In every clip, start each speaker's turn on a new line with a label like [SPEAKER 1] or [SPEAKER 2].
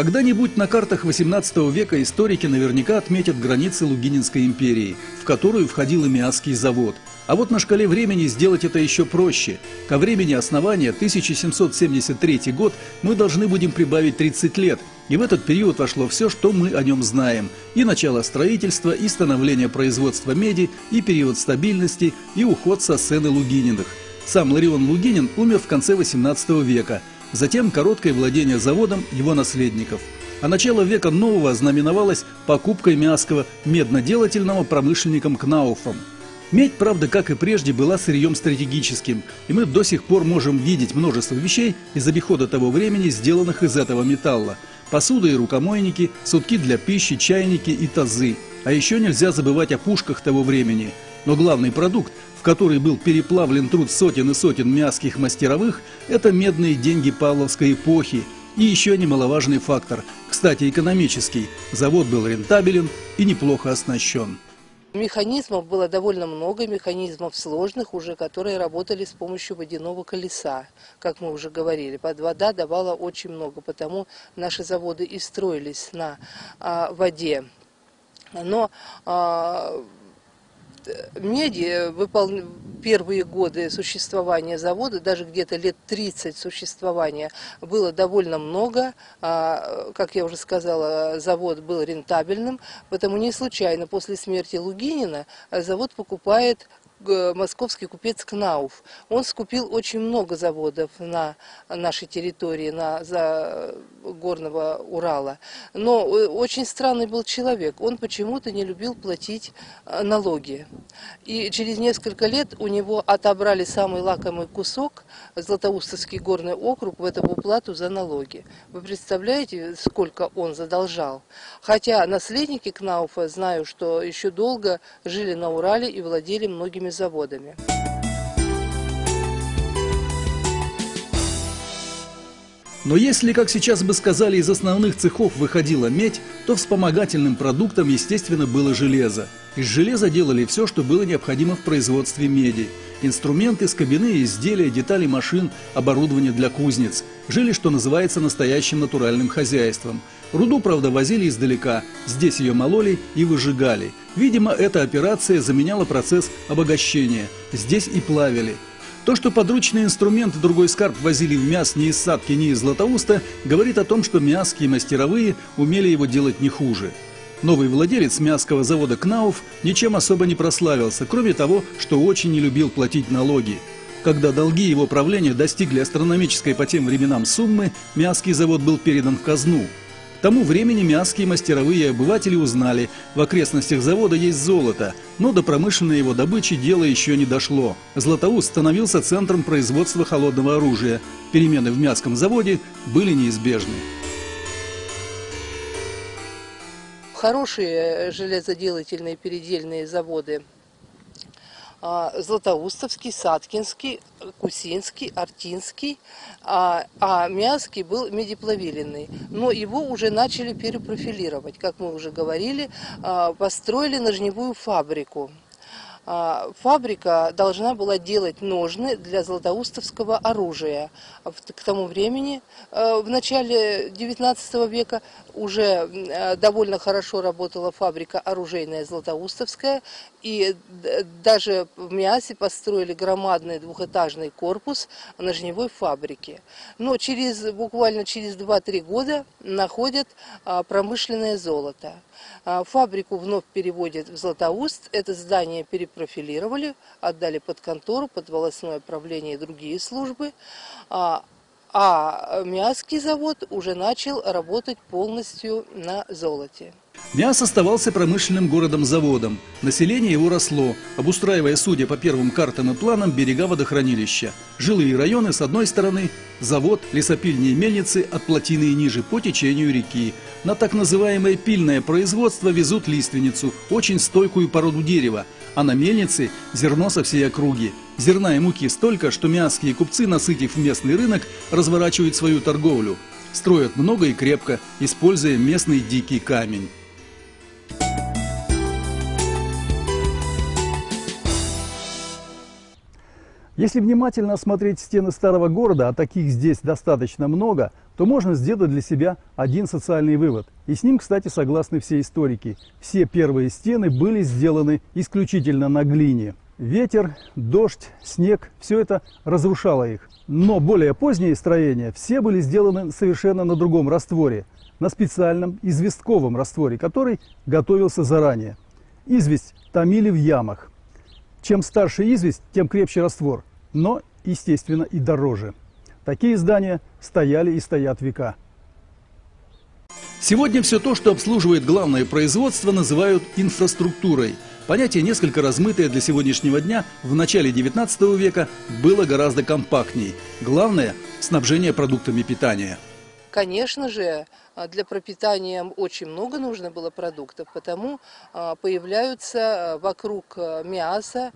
[SPEAKER 1] Когда-нибудь на картах XVIII века историки наверняка отметят границы Лугининской империи, в которую входил и Миасский завод. А вот на шкале времени сделать это еще проще. Ко времени основания 1773 год мы должны будем прибавить 30 лет, и в этот период вошло все, что мы о нем знаем. И начало строительства, и становление производства меди, и период стабильности, и уход со сцены Лугининых. Сам Ларион Лугинин умер в конце XVIII века – Затем короткое владение заводом его наследников. А начало века нового знаменовалось покупкой Мяского медноделательного промышленником Кнауфом. Медь, правда, как и прежде, была сырьем стратегическим, и мы до сих пор можем видеть множество вещей из обихода того времени, сделанных из этого металла. Посуда и рукомойники, сутки для пищи, чайники и тазы. А еще нельзя забывать о пушках того времени. Но главный продукт, в который был переплавлен труд сотен и сотен мяских мастеровых, это медные деньги Павловской эпохи. И еще немаловажный фактор, кстати, экономический. Завод был рентабелен и неплохо оснащен.
[SPEAKER 2] Механизмов было довольно много, механизмов сложных уже, которые работали с помощью водяного колеса, как мы уже говорили. Под вода давала очень много, потому наши заводы и строились на а, воде. Но а, меди выпол... первые годы существования завода, даже где-то лет 30 существования, было довольно много. А, как я уже сказала, завод был рентабельным, потому не случайно после смерти Лугинина завод покупает московский купец Кнауф. Он скупил очень много заводов на нашей территории, на, за горного Урала. Но э, очень странный был человек. Он почему-то не любил платить э, налоги. И через несколько лет у него отобрали самый лакомый кусок, Златоустовский горный округ, в эту уплату за налоги. Вы представляете, сколько он задолжал? Хотя наследники Кнауфа, знаю, что еще долго жили на Урале и владели многими заводами.
[SPEAKER 1] Но если, как сейчас бы сказали, из основных цехов выходила медь, то вспомогательным продуктом, естественно, было железо. Из железа делали все, что было необходимо в производстве меди. Инструменты, скобяные изделия, детали машин, оборудование для кузнец. Жили, что называется, настоящим натуральным хозяйством. Руду, правда, возили издалека. Здесь ее мололи и выжигали. Видимо, эта операция заменяла процесс обогащения. Здесь и плавили. То, что подручные инструменты другой скарб возили в мяс не из Садки, не из Златоуста, говорит о том, что мяские мастеровые умели его делать не хуже. Новый владелец мясского завода «Кнауф» ничем особо не прославился, кроме того, что очень не любил платить налоги. Когда долги его правления достигли астрономической по тем временам суммы, мясский завод был передан в казну – к тому времени мяские мастеровые обыватели узнали, в окрестностях завода есть золото, но до промышленной его добычи дело еще не дошло. Златоуст становился центром производства холодного оружия. Перемены в мяском заводе были неизбежны.
[SPEAKER 2] Хорошие железоделательные передельные заводы Златоустовский, Саткинский, Кусинский, Артинский, а, а был медиплавиленный. Но его уже начали перепрофилировать, как мы уже говорили, а, построили ножневую фабрику. А, фабрика должна была делать ножны для златоустовского оружия. К тому времени, э, в начале XIX века, уже э, довольно хорошо работала фабрика оружейная златоустовская, и даже в Миасе построили громадный двухэтажный корпус ножневой фабрики. Но через, буквально через 2-3 года находят а, промышленное золото. А, фабрику вновь переводят в Златоуст. Это здание перепрофилировали, отдали под контору, под волосное правление и другие службы. А, а Миасский завод уже начал работать полностью на золоте.
[SPEAKER 1] Мяс оставался промышленным городом-заводом. Население его росло, обустраивая, судя по первым картам и планам, берега водохранилища. Жилые районы с одной стороны, завод, лесопильни и мельницы от плотины и ниже по течению реки. На так называемое пильное производство везут лиственницу, очень стойкую породу дерева, а на мельнице зерно со всей округи. Зерна и муки столько, что мяские купцы, насытив местный рынок, разворачивают свою торговлю. Строят много и крепко, используя местный дикий камень. Если внимательно осмотреть стены старого города, а таких здесь достаточно много, то можно сделать для себя один социальный вывод. И с ним, кстати, согласны все историки. Все первые стены были сделаны исключительно на глине. Ветер, дождь, снег – все это разрушало их. Но более поздние строения все были сделаны совершенно на другом растворе, на специальном известковом растворе, который готовился заранее. Известь томили в ямах. Чем старше известь, тем крепче раствор но, естественно, и дороже. Такие здания стояли и стоят века. Сегодня все то, что обслуживает главное производство, называют инфраструктурой. Понятие, несколько размытое для сегодняшнего дня, в начале 19 века было гораздо компактней. Главное – снабжение продуктами питания.
[SPEAKER 2] Конечно же, для пропитания очень много нужно было продуктов, потому а, появляются вокруг мяса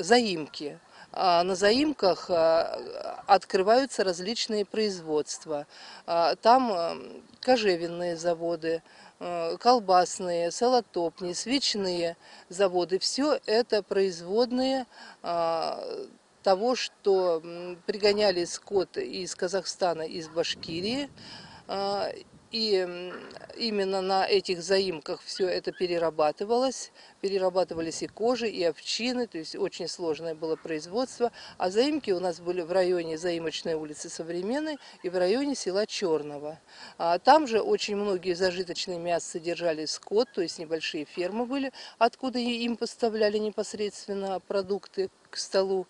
[SPEAKER 2] заимки. А, на заимках а, открываются различные производства. А, там кожевенные заводы, колбасные, салатопни, свечные заводы. Все это производные того, что пригоняли скот из Казахстана, из Башкирии, и именно на этих заимках все это перерабатывалось. Перерабатывались и кожи, и овчины, то есть очень сложное было производство. А заимки у нас были в районе заимочной улицы Современной и в районе села Черного. А там же очень многие зажиточные мясо содержали скот, то есть небольшие фермы были, откуда им поставляли непосредственно продукты к столу,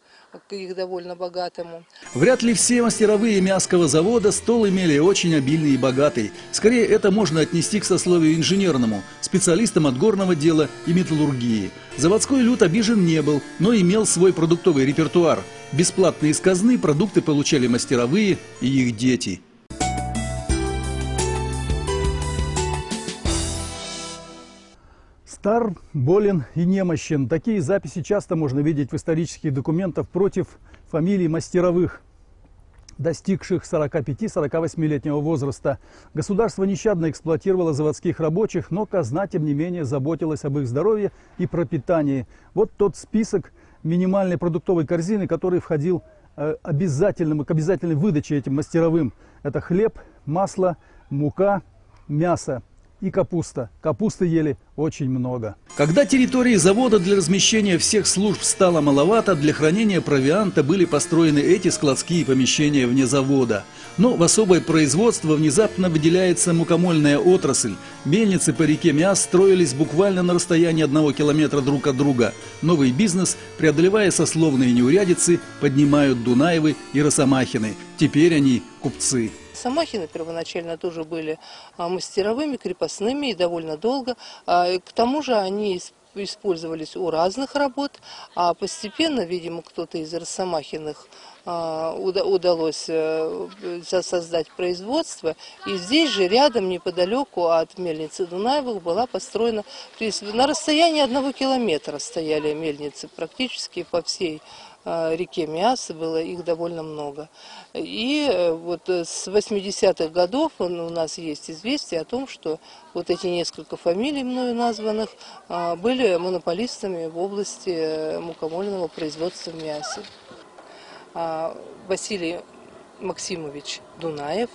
[SPEAKER 2] к их довольно богатому.
[SPEAKER 1] Вряд ли все мастеровые мясского завода стол имели очень обильный и богатый. Скорее, это можно отнести к сословию инженерному, специалистам от горного дела и металлургии. Заводской люд обижен не был, но имел свой продуктовый репертуар. Бесплатно из казны продукты получали мастеровые и их дети – Стар, болен и немощен. Такие записи часто можно видеть в исторических документах против фамилий мастеровых, достигших 45-48-летнего возраста. Государство нещадно эксплуатировало заводских рабочих, но казна, тем не менее, заботилась об их здоровье и пропитании. Вот тот список минимальной продуктовой корзины, который входил э, обязательным, к обязательной выдаче этим мастеровым. Это хлеб, масло, мука, мясо и капуста. Капусты ели очень много. Когда территории завода для размещения всех служб стало маловато, для хранения провианта были построены эти складские помещения вне завода. Но в особое производство внезапно выделяется мукомольная отрасль. Мельницы по реке Миас строились буквально на расстоянии одного километра друг от друга. Новый бизнес, преодолевая сословные неурядицы, поднимают Дунаевы и Росомахины. Теперь они купцы.
[SPEAKER 2] Самахины первоначально тоже были а, мастеровыми, крепостными и довольно долго. А, к тому же они использовались у разных работ, а постепенно, видимо, кто-то из Росомахиных а, удалось э, создать производство. И здесь же, рядом, неподалеку от мельницы Дунаевых, была построена, то есть на расстоянии одного километра стояли мельницы практически по всей реке Миас, было их довольно много. И э, вот с 80-х годов у нас есть известие о том, что вот эти несколько фамилий мною названных э, были монополистами в области мукомольного производства в мясе. А, Василий Максимович Дунаев.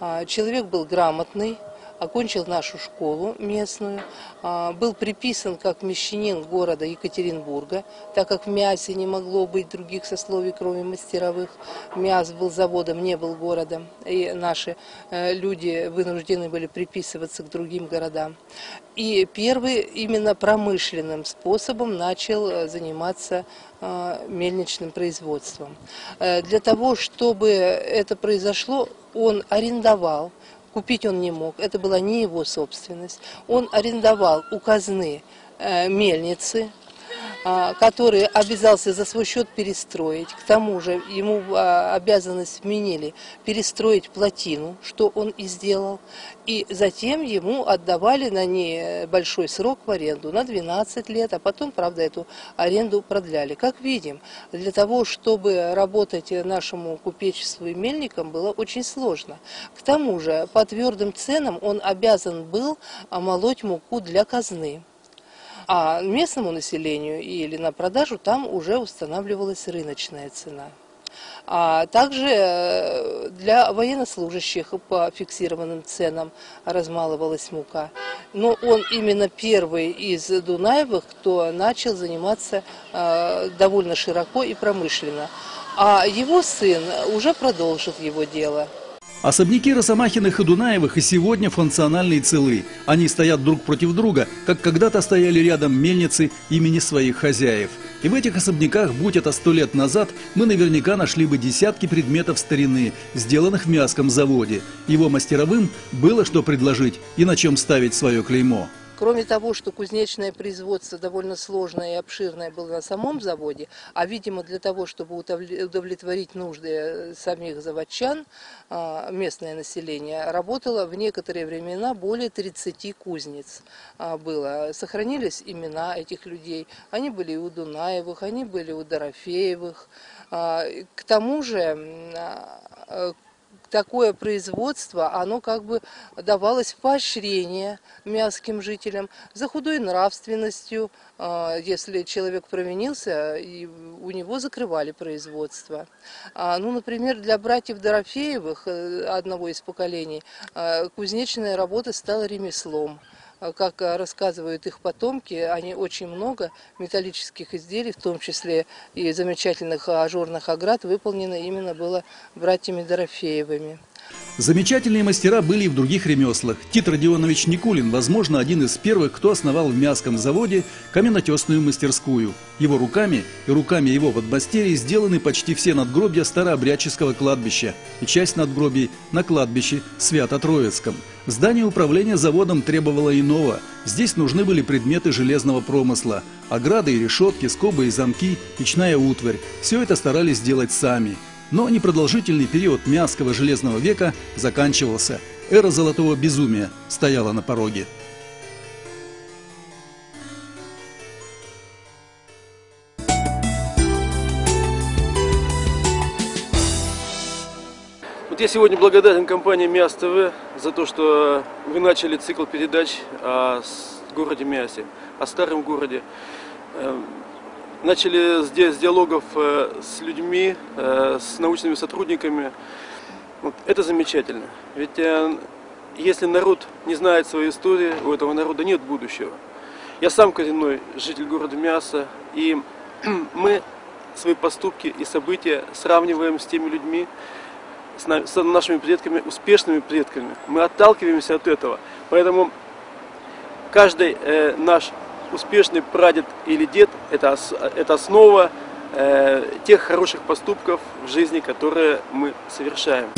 [SPEAKER 2] А, человек был грамотный, окончил нашу школу местную, а, был приписан как мещанин города Екатеринбурга, так как в Мясе не могло быть других сословий, кроме мастеровых. Мяс был заводом, не был городом, и наши э, люди вынуждены были приписываться к другим городам. И первый именно промышленным способом начал э, заниматься э, мельничным производством. Для того, чтобы это произошло, он арендовал Купить он не мог, это была не его собственность. Он арендовал у казны э, мельницы, который обязался за свой счет перестроить. К тому же ему а, обязанность вменили перестроить плотину, что он и сделал. И затем ему отдавали на ней большой срок в аренду, на 12 лет, а потом, правда, эту аренду продляли. Как видим, для того, чтобы работать нашему купечеству и мельникам, было очень сложно. К тому же, по твердым ценам он обязан был молоть муку для казны. А местному населению или на продажу там уже устанавливалась рыночная цена. А также э, для военнослужащих по фиксированным ценам размалывалась мука. Но он именно первый из Дунаевых, кто начал заниматься э, довольно широко и промышленно. А его сын уже продолжит его дело.
[SPEAKER 1] Особняки Росомахиных и Дунаевых и сегодня функциональны и целы. Они стоят друг против друга, как когда-то стояли рядом мельницы имени своих хозяев. И в этих особняках, будь это сто лет назад, мы наверняка нашли бы десятки предметов старины, сделанных в мяском заводе. Его мастеровым было что предложить и на чем ставить свое клеймо.
[SPEAKER 2] Кроме того, что кузнечное производство довольно сложное и обширное было на самом заводе, а, видимо, для того, чтобы удовлетворить нужды э, самих заводчан, а, местное население, работало в некоторые времена более 30 кузнец а, было. Сохранились имена этих людей. Они были у Дунаевых, они были у Дорофеевых. К тому же такое производство, оно как бы давалось поощрение мясским жителям за худой нравственностью. А, если человек провинился, и у него закрывали производство. А, ну, например, для братьев Дорофеевых, э, одного из поколений, а, кузнечная работа стала ремеслом. А, как а, рассказывают их потомки, они очень много металлических изделий, в том числе и замечательных ажурных оград, выполнено именно было братьями Дорофеевыми.
[SPEAKER 1] Замечательные мастера были и в других ремеслах. Тит Родионович Никулин, возможно, один из первых, кто основал в Мяском заводе каменотесную мастерскую. Его руками и руками его подмастерий сделаны почти все надгробья старообрядческого кладбища и часть надгробий на кладбище Свято-Троицком. Здание управления заводом требовало иного. Здесь нужны были предметы железного промысла. Ограды и решетки, скобы и замки, печная утварь. Все это старались сделать сами. Но непродолжительный период Мясского железного века заканчивался. Эра золотого безумия стояла на пороге.
[SPEAKER 3] Вот я сегодня благодарен компании МИАС ТВ за то, что вы начали цикл передач о городе Миасе, о старом городе. Начали здесь диалогов э, с людьми, э, с научными сотрудниками. Вот, это замечательно. Ведь э, если народ не знает своей истории, у этого народа нет будущего. Я сам коренной житель города Мяса, и мы свои поступки и события сравниваем с теми людьми, с нашими предками, успешными предками. Мы отталкиваемся от этого. Поэтому каждый э, наш успешный прадед или дед – это, это основа э, тех хороших поступков в жизни, которые мы совершаем.